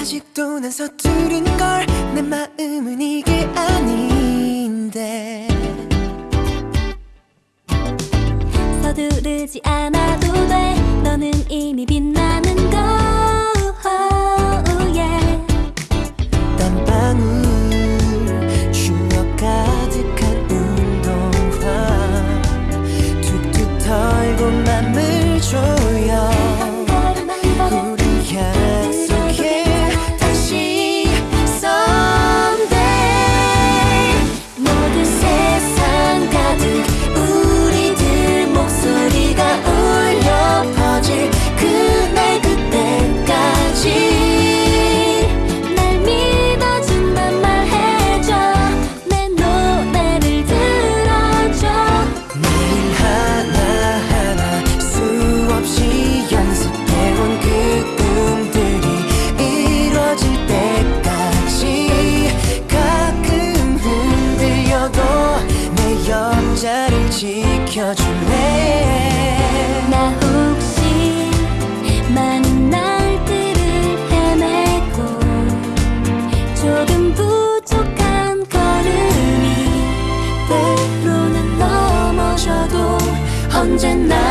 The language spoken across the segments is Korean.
아직도 난 서투른 걸 내 마음은 이게 아닌데. 서두르지 않아도 돼. 너는 이미 빛나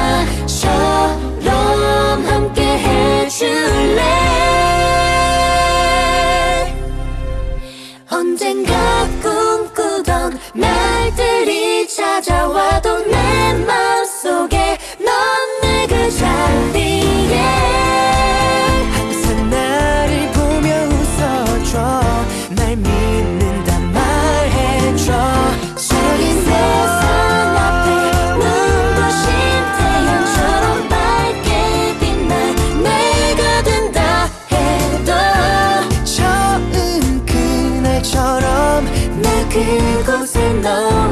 나처럼 함께 해줄래? 언젠가 꿈꾸던 날들이 찾아와도 내맘 그곳에 너